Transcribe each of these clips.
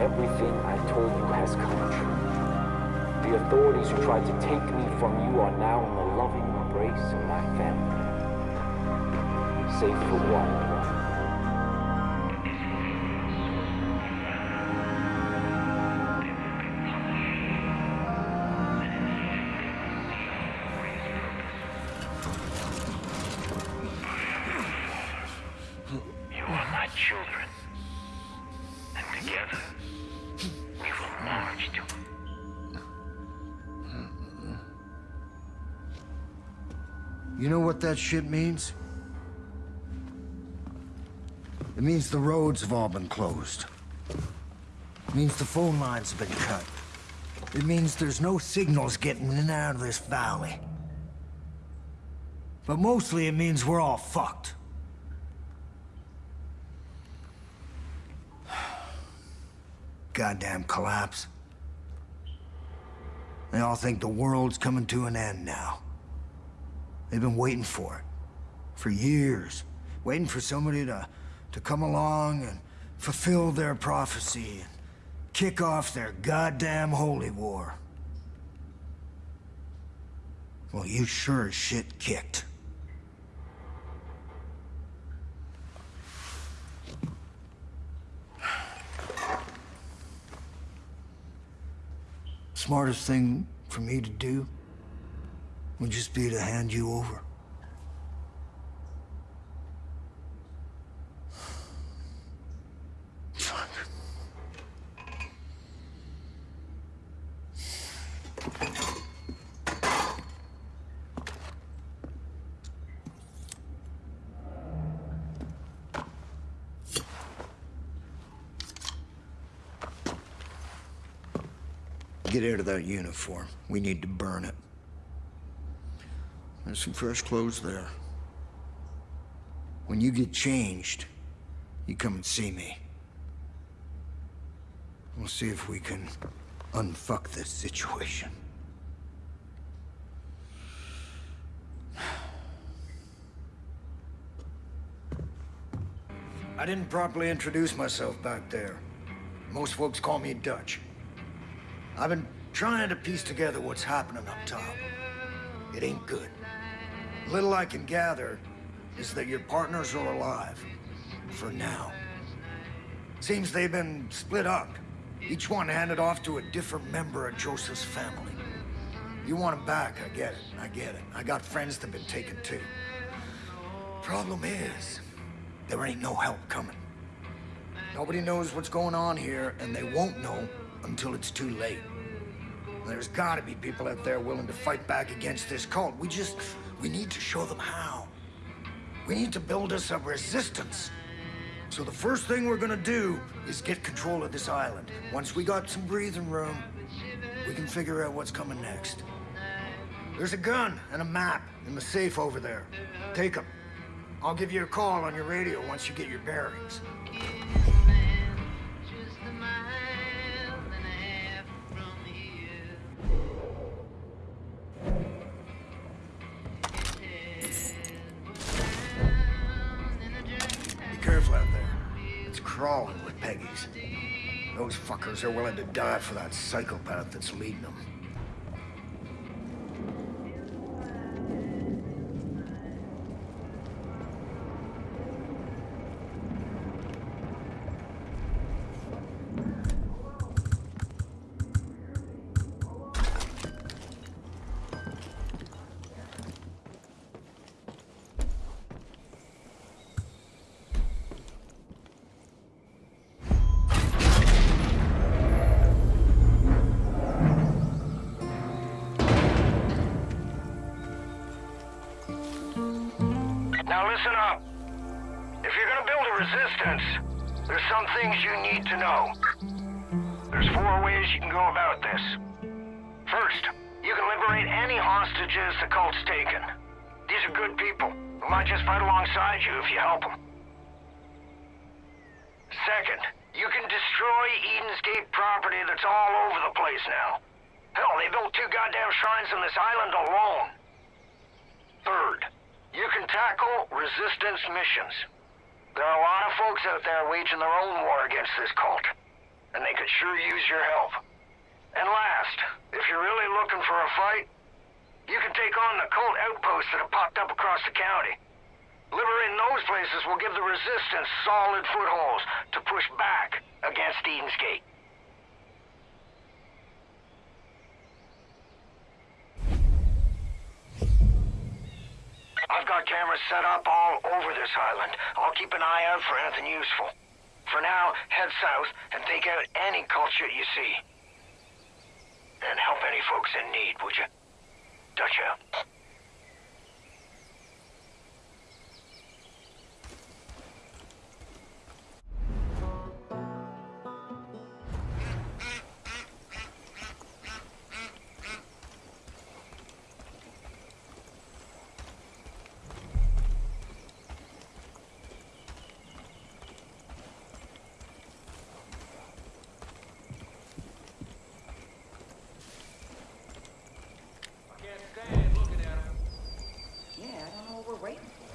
Everything I told you has come true. The authorities who tried to take me from you are now in the loving embrace of my family. Save for one. That shit means? It means the roads have all been closed. It means the phone lines have been cut. It means there's no signals getting in and out of this valley. But mostly it means we're all fucked. Goddamn collapse. They all think the world's coming to an end now. They've been waiting for it. For years. Waiting for somebody to, to come along and fulfill their prophecy and kick off their goddamn holy war. Well, you sure as shit kicked. Smartest thing for me to do would just be to hand you over. Get out of that uniform. We need to burn it. There's some fresh clothes there. When you get changed, you come and see me. We'll see if we can unfuck this situation. I didn't properly introduce myself back there. Most folks call me Dutch. I've been trying to piece together what's happening up top. It ain't good. Little I can gather is that your partners are alive. For now. Seems they've been split up. Each one handed off to a different member of Joseph's family. You want them back, I get it, I get it. I got friends that've been taken too. Problem is, there ain't no help coming. Nobody knows what's going on here, and they won't know until it's too late. There's gotta be people out there willing to fight back against this cult. We just, we need to show them how. We need to build us a resistance. So the first thing we're gonna do is get control of this island. Once we got some breathing room, we can figure out what's coming next. There's a gun and a map in the safe over there. Take them. I'll give you a call on your radio once you get your bearings. Crawling with Peggies. Those fuckers are willing to die for that psychopath that's leading them. Listen up. If you're gonna build a resistance, there's some things you need to know. There's four ways you can go about this. First, you can liberate any hostages the cult's taken. These are good people who might just fight alongside you if you help them. Second, you can destroy Eden's Gate property that's all over the place now. Hell, they built two goddamn shrines on this island alone. Third, you can tackle resistance missions. There are a lot of folks out there waging their own war against this cult, and they could sure use your help. And last, if you're really looking for a fight, you can take on the cult outposts that have popped up across the county. Liberating those places will give the resistance solid footholds to push back against Eden's Gate. I've got cameras set up all over this island. I'll keep an eye out for anything useful. For now, head south and take out any cult shit you see. And help any folks in need, would you? Dutch out. What we're waiting for.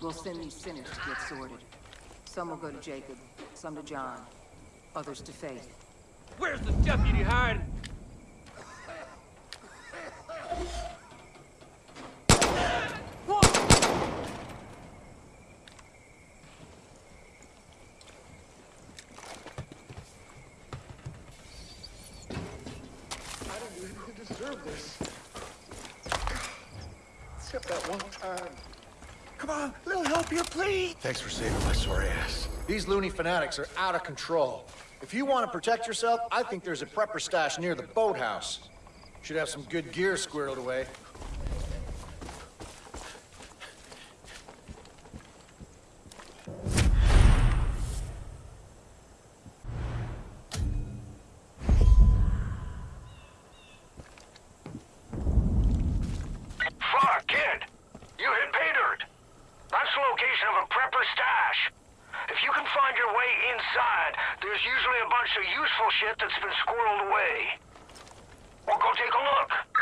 We'll send these sinners to get sorted. Some will go to Jacob, some to John, others to Faith. Where's the deputy hiding? Except that one time. Come on, little help here, please. Thanks for saving my sore ass. These loony fanatics are out of control. If you want to protect yourself, I think there's a prepper stash near the boathouse. Should have some good gear squirreled away. Fuck, kid! You hit pay dirt! That's the location of a prepper stash. If you can find your way inside, there's usually a bunch of useful shit that's been squirreled away. We'll go take a look.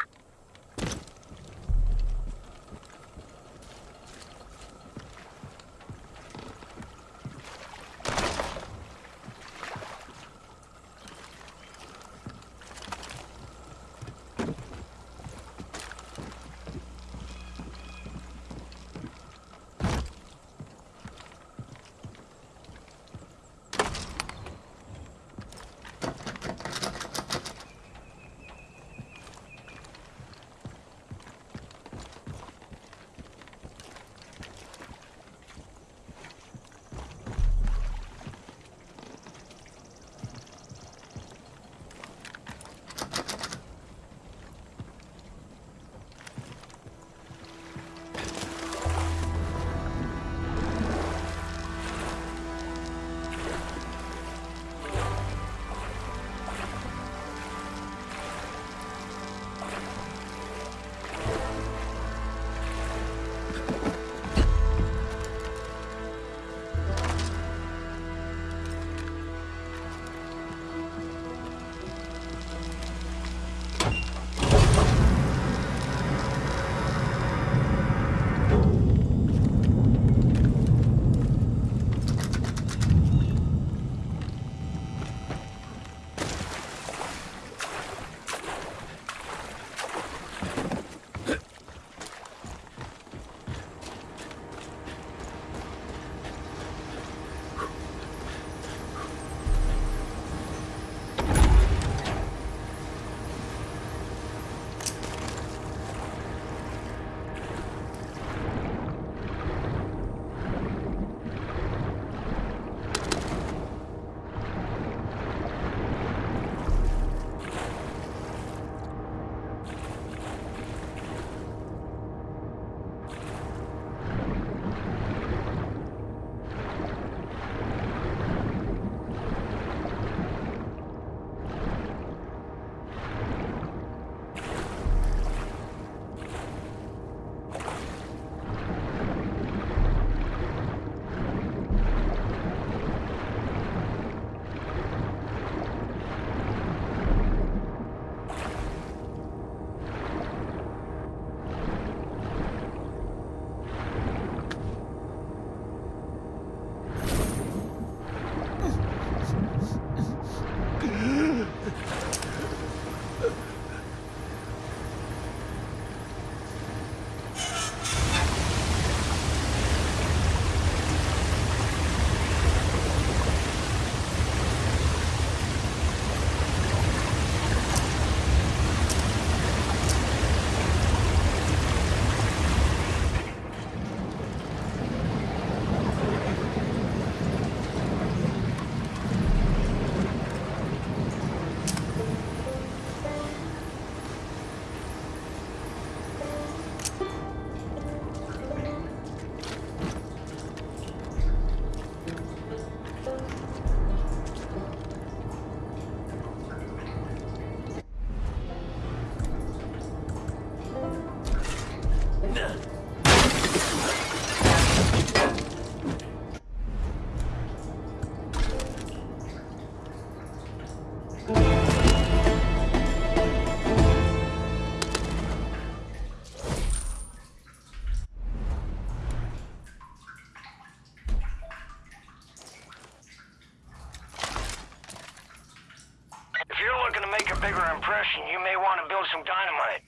You may want to build some dynamite.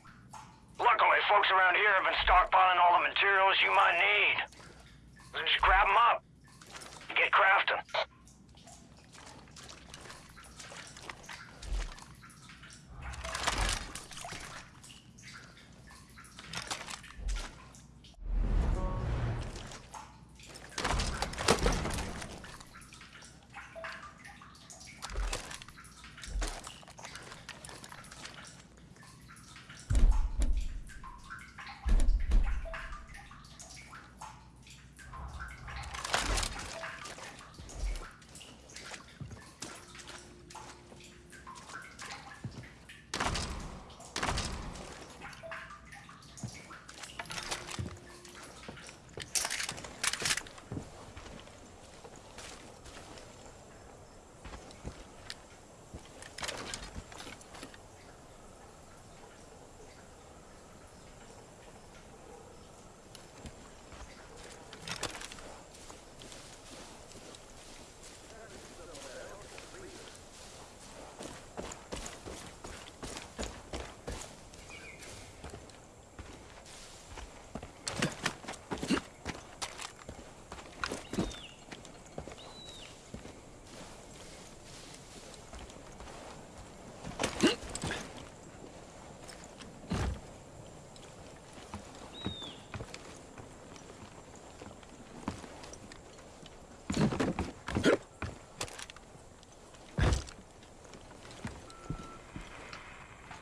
Luckily, folks around here have been stockpiling all the materials you might need. So just grab them up. Get crafting.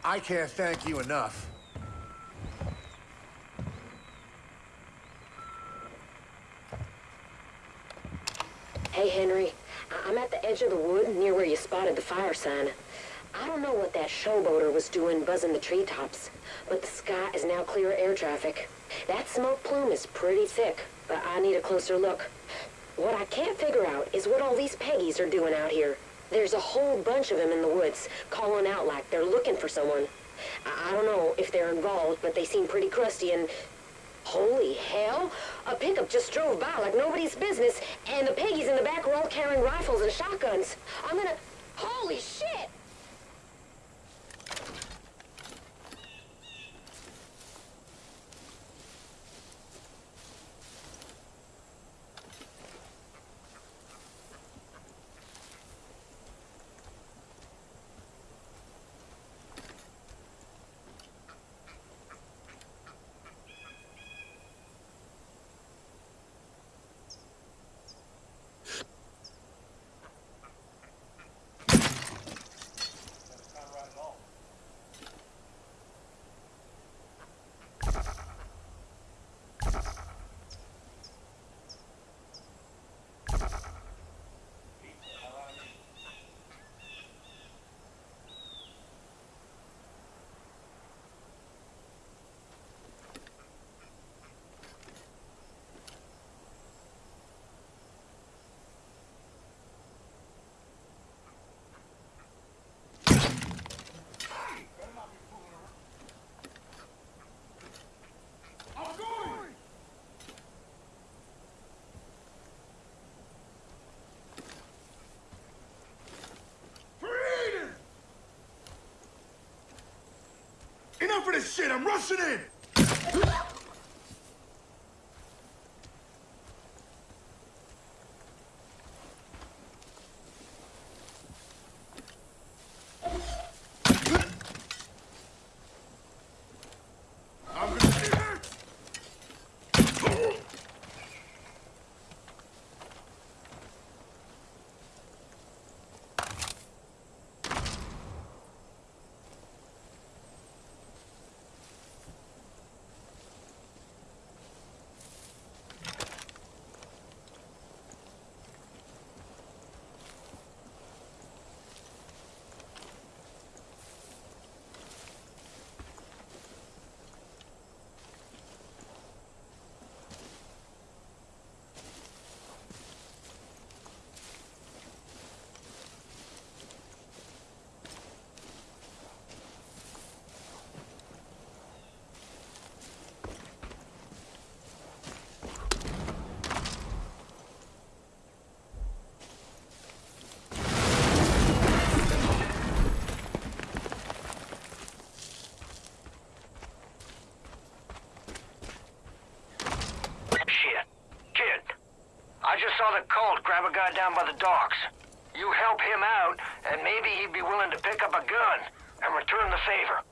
I can't thank you enough. Hey, Henry. I'm at the edge of the wood near where you spotted the fire sign. I don't know what that showboater was doing buzzing the treetops, but the sky is now clear of air traffic. That smoke plume is pretty thick, but I need a closer look. What I can't figure out is what all these Peggies are doing out here. There's a whole bunch of them in the woods, calling out like they're looking for someone. I, I don't know if they're involved, but they seem pretty crusty and... Holy hell! A pickup just drove by like nobody's business, and the piggies in the back were all carrying rifles and shotguns. I'm gonna... Holy shit! Of this shit! I'm rushing in! I'm gonna be hurt! I just grab a guy down by the docks. You help him out, and maybe he'd be willing to pick up a gun and return the favor.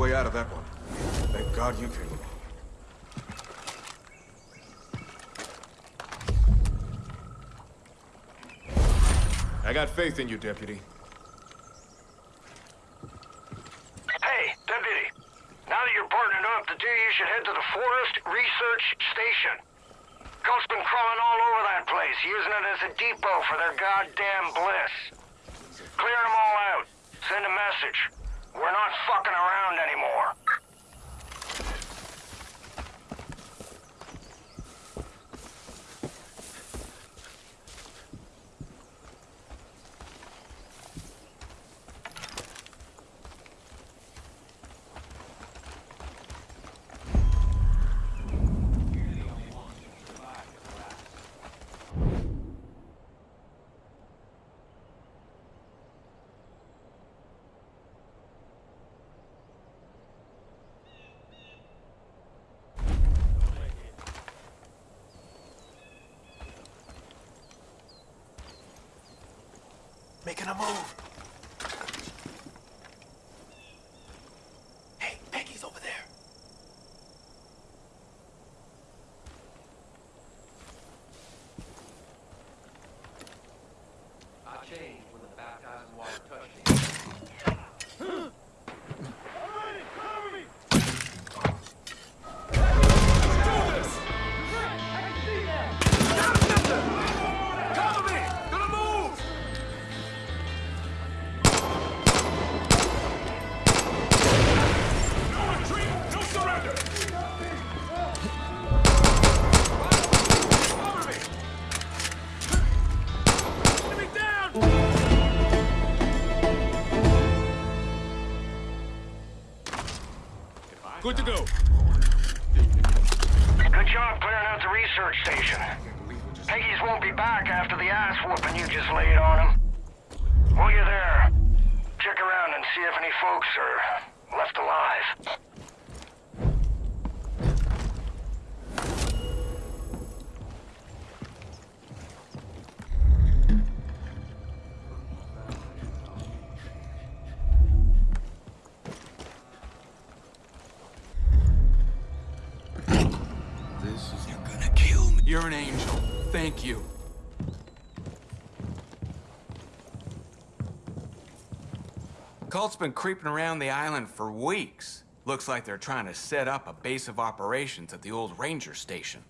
Way out of that one. Thank God you came along. I got faith in you, Deputy. Hey, Deputy. Now that you're partnered up, the two of you should head to the Forest Research Station. Cult's been crawling all over that place, using it as a depot for their goddamn bliss. Clear them all out. Send a message. We're not fucking around anymore. Making a move. Left alive. This is... You're gonna kill me. You're an angel. Thank you. Cult's been creeping around the island for weeks. Looks like they're trying to set up a base of operations at the old ranger station.